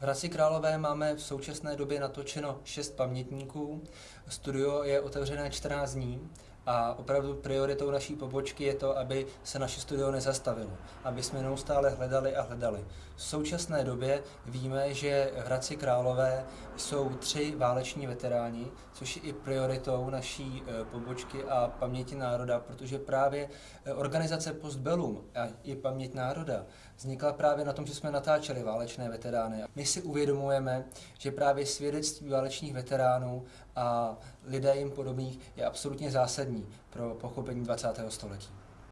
V Hradci Králové máme v současné době natočeno šest pamětníků. Studio je otevřené 14 dní a opravdu prioritou naší pobočky je to, aby se naše studio nezastavilo, aby jsme neustále hledali a hledali. V současné době víme, že v Hradci Králové jsou tři váleční veteráni, což je i prioritou naší e, pobočky a paměti národa, protože právě e, organizace Postbellum a i paměť národa vznikla právě na tom, že jsme natáčeli válečné veterány. My si uvědomujeme, že právě svědectví válečných veteránů a lidé jim podobných je absolutně pro pochopení 20. století.